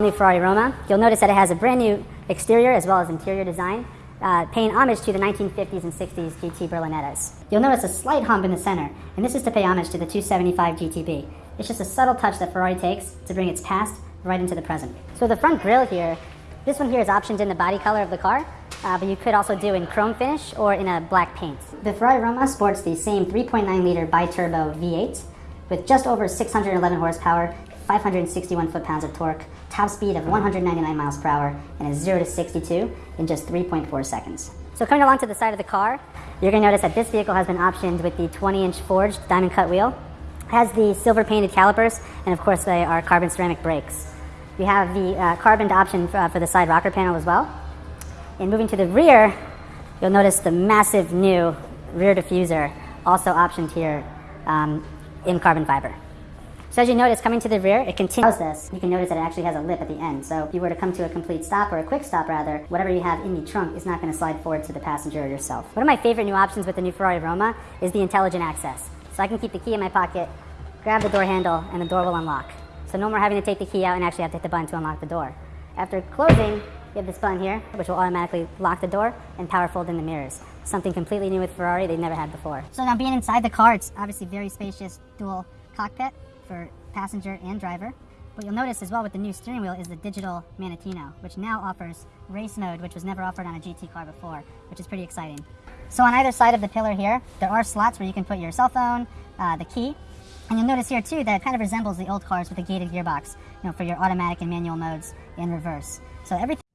New Ferrari Roma. You'll notice that it has a brand new exterior as well as interior design, uh, paying homage to the 1950s and 60s GT Berlinettas. You'll notice a slight hump in the center, and this is to pay homage to the 275 GTB. It's just a subtle touch that Ferrari takes to bring its past right into the present. So the front grille here, this one here is optioned in the body color of the car, uh, but you could also do in chrome finish or in a black paint. The Ferrari Roma sports the same 3.9 liter bi-turbo V8 with just over 611 horsepower 561 foot-pounds of torque, top speed of 199 miles per hour, and a 0 to 62 in just 3.4 seconds. So coming along to the side of the car, you're going to notice that this vehicle has been optioned with the 20-inch forged diamond cut wheel. Has the silver painted calipers, and of course they are carbon ceramic brakes. We have the uh, carbon option for, uh, for the side rocker panel as well. And moving to the rear, you'll notice the massive new rear diffuser, also optioned here um, in carbon fiber. So as you notice, coming to the rear, it continues this. You can notice that it actually has a lip at the end. So if you were to come to a complete stop, or a quick stop rather, whatever you have in the trunk is not going to slide forward to the passenger or yourself. One of my favorite new options with the new Ferrari Roma is the intelligent access. So I can keep the key in my pocket, grab the door handle, and the door will unlock. So no more having to take the key out and actually have to hit the button to unlock the door. After closing, you have this button here, which will automatically lock the door and power fold in the mirrors. Something completely new with Ferrari they never had before. So now being inside the car, it's obviously very spacious dual cockpit for passenger and driver. What you'll notice as well with the new steering wheel is the digital Manettino, which now offers race mode, which was never offered on a GT car before, which is pretty exciting. So on either side of the pillar here, there are slots where you can put your cell phone, uh, the key, and you'll notice here too that it kind of resembles the old cars with a gated gearbox, you know, for your automatic and manual modes in reverse. So everything